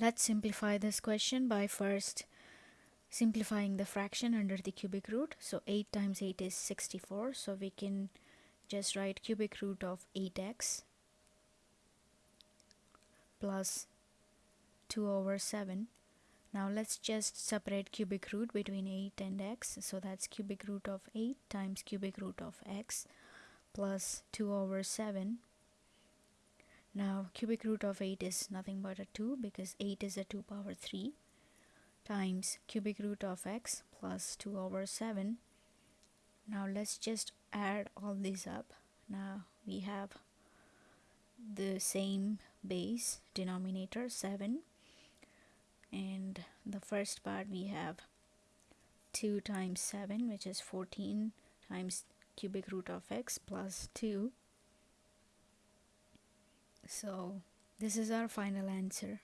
let's simplify this question by first simplifying the fraction under the cubic root. So 8 times 8 is 64 so we can just write cubic root of 8x plus 2 over 7 now let's just separate cubic root between 8 and x. So that's cubic root of 8 times cubic root of x plus 2 over 7 now cubic root of 8 is nothing but a 2 because 8 is a 2 power 3 times cubic root of x plus 2 over 7 now let's just add all these up. Now we have the same base denominator 7 and the first part we have 2 times 7 which is 14 times cubic root of x plus 2 so this is our final answer